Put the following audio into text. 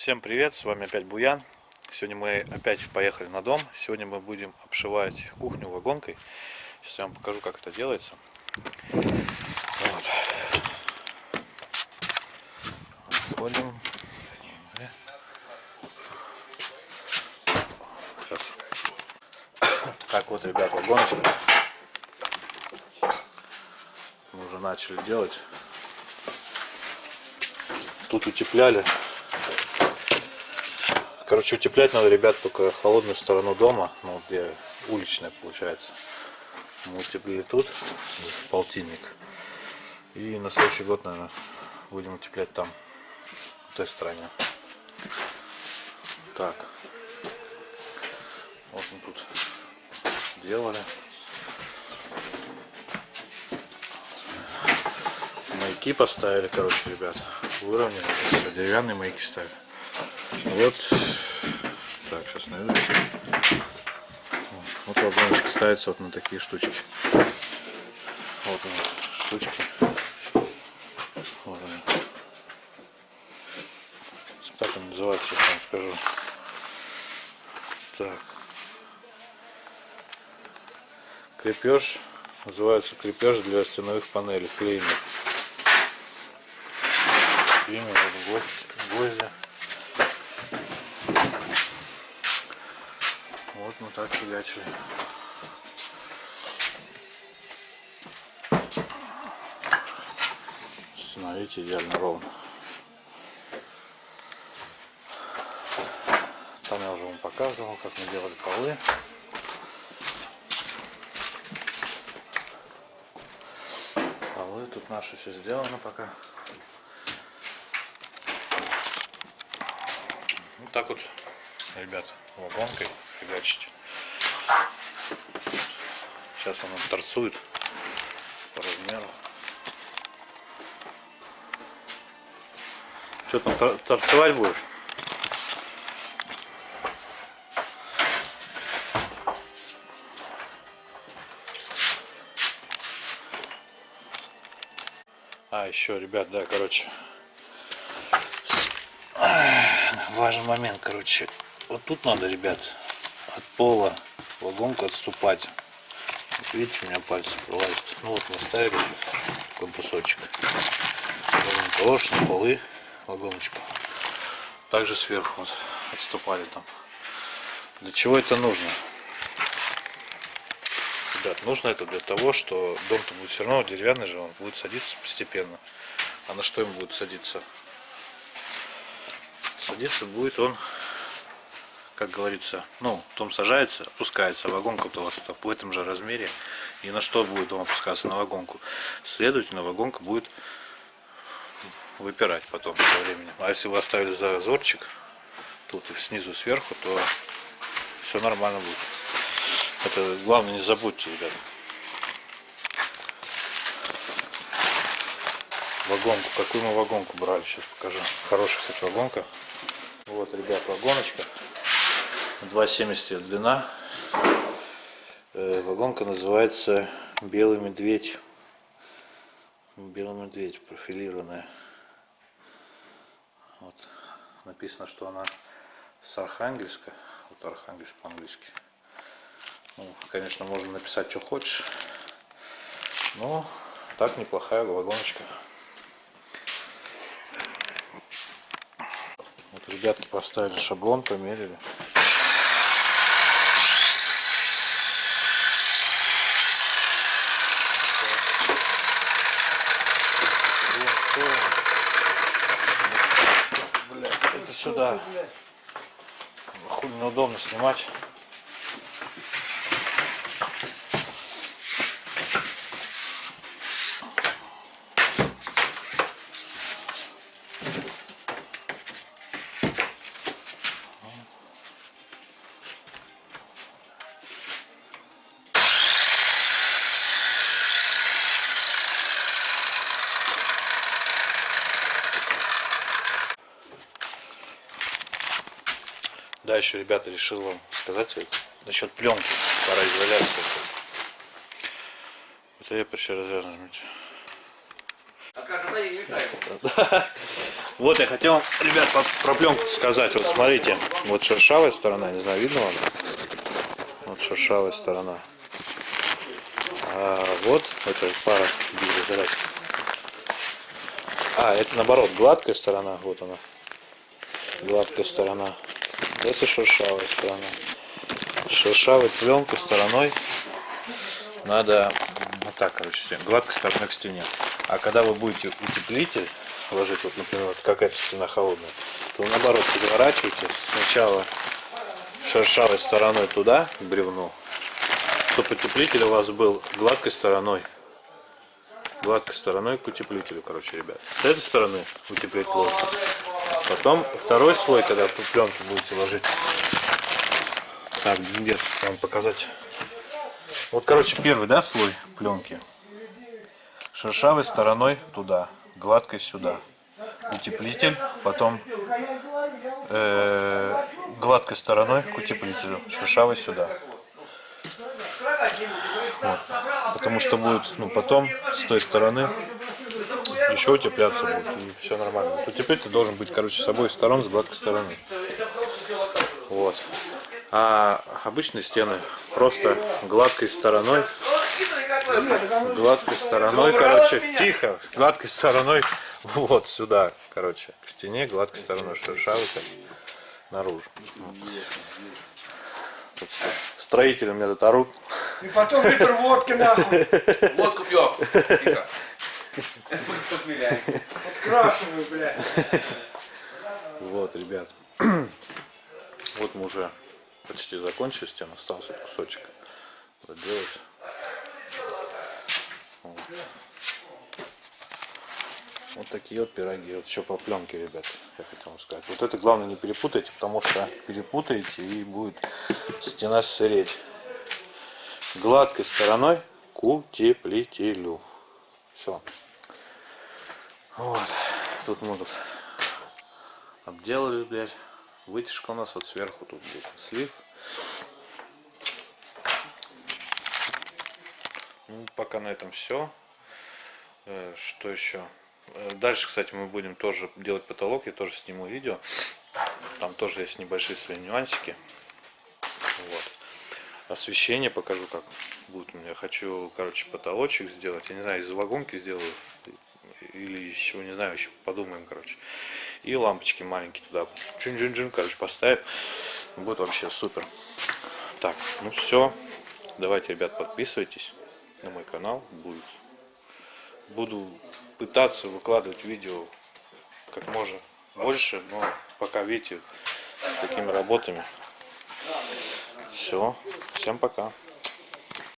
Всем привет, с вами опять Буян. Сегодня мы опять поехали на дом. Сегодня мы будем обшивать кухню вагонкой. Сейчас я вам покажу, как это делается. Вот. Входим. Так вот, ребят, вагоночка. Мы уже начали делать. Тут утепляли Короче, утеплять надо, ребят, только холодную сторону дома, ну, где уличная получается. Мы утеплили тут, полтинник. И на следующий год, наверное, будем утеплять там, в той стороне. Так. Вот мы тут делали. Маяки поставили, короче, ребят. Выровняли. Деревянные маяки ставили. Вот. Так, сейчас найду. Вот вагоночка ставится вот на такие штучки. Вот они, штучки. Вот они. Так он называется, сейчас вам скажу. Так. Крепеж. Называется крепеж для стеновых панелей. Клеймер. Клеймер, гвозди. Вот так фигачили. Смотрите, идеально ровно. Там я уже вам показывал, как мы делали полы. Полы тут наши все сделано пока. Вот так вот, ребят, вагонкой фигачить. Сейчас он торцует по размеру. Что там торцевать будешь? А, еще, ребят, да, короче, важный момент, короче, вот тут надо, ребят, от пола вагонку отступать. Вот видите, у меня пальцы пролазят. Ну вот мы ставили такой кусочек. Ложь на полы вагоночку. Также сверху вот отступали там. Для чего это нужно? Ребят, нужно это для того, что дом-то будет все равно деревянный же, он будет садиться постепенно. А на что им будет садиться? Садиться будет он как говорится, ну, том сажается, опускается, вагонка-то у вас в этом же размере. И на что будет он опускаться? На вагонку. Следовательно, вагонка будет выпирать потом со временем. А если вы оставили зазорчик, тут снизу сверху, то все нормально будет. Это главное не забудьте, ребята. Вагонку. Какую мы вагонку брали? Сейчас покажу. Хорошая, кстати, вагонка. Вот, ребят, вагоночка. 2,70 длина. Э, вагонка называется Белый медведь. Белый медведь профилированная. Вот. Написано, что она с Архангельска. Вот Архангельск по-английски. Ну, конечно, можно написать, что хочешь. Но так неплохая вагоночка. Вот ребятки поставили шаблон, померили. Сюда. Хуй неудобно снимать. Еще, ребята, решил вам сказать насчет пленки, пароизоляции. Это я почти развернуть. А? Вот я хотел, ребят, про пленку сказать. Вот смотрите, вот шершавая сторона, не знаю, видно вам? Вот шершавая сторона. А вот это пара изоляции. А, это наоборот, гладкая сторона, вот она. Гладкая сторона. Это шершавая сторона. Шершавой пленкой стороной надо вот так, короче, гладкой стороной к стене. А когда вы будете утеплитель ложить, вот, например, вот какая-то стена холодная, то наоборот переворачивайте сначала шершавой стороной туда, к бревну, чтобы утеплитель у вас был гладкой стороной. Гладкой стороной к утеплителю, короче, ребят. С этой стороны утеплять плохо. Потом второй слой, когда вы пленку будете ложить. Так, где вам показать? Вот, короче, первый, да, слой пленки. Шершавой стороной туда, гладкой сюда. Утеплитель, потом э, гладкой стороной к утеплителю, шершавой сюда. Вот. Потому что будет, ну, потом с той стороны еще утепляться будет, и все нормально. Вот Утеплитель должен быть, короче, с обоих сторон, с гладкой стороны. Вот. А обычные стены просто гладкой стороной гладкой стороной, короче, тихо, гладкой стороной вот сюда, короче, к стене, гладкой стороной шершавой так, наружу. Вот. Тут строители меня тут орут. И потом литр водки нахуй. Водку пьем. Тихо. Крашеную, блядь. Вот, ребят. Вот мы уже почти закончили стену, остался вот кусочек доделать. Вот. Вот такие вот пироги. Вот еще по пленке, ребят, я хотел вам сказать. Вот это главное не перепутайте, потому что перепутаете и будет стена сыреть. Гладкой стороной к утеплителю. Все. Вот. Тут мы тут обделали, блядь. Вытяжка у нас вот сверху тут будет слив. Ну, пока на этом все. Что еще? Э, Дальше, кстати, мы будем тоже делать потолок. Я тоже сниму видео. Там тоже есть небольшие свои нюансики. Вот. Освещение покажу, как будет меня. Хочу, короче, потолочек сделать. Я не знаю, из вагонки сделаю. Или еще, не знаю, еще подумаем, короче. И лампочки маленькие туда. Чин-чин-чин, короче, поставим. Будет вообще супер. Так, ну все. Давайте, ребят, подписывайтесь на мой канал. Будет. Буду пытаться выкладывать видео как можно больше, но пока видите, с такими работами. Все. Всем пока.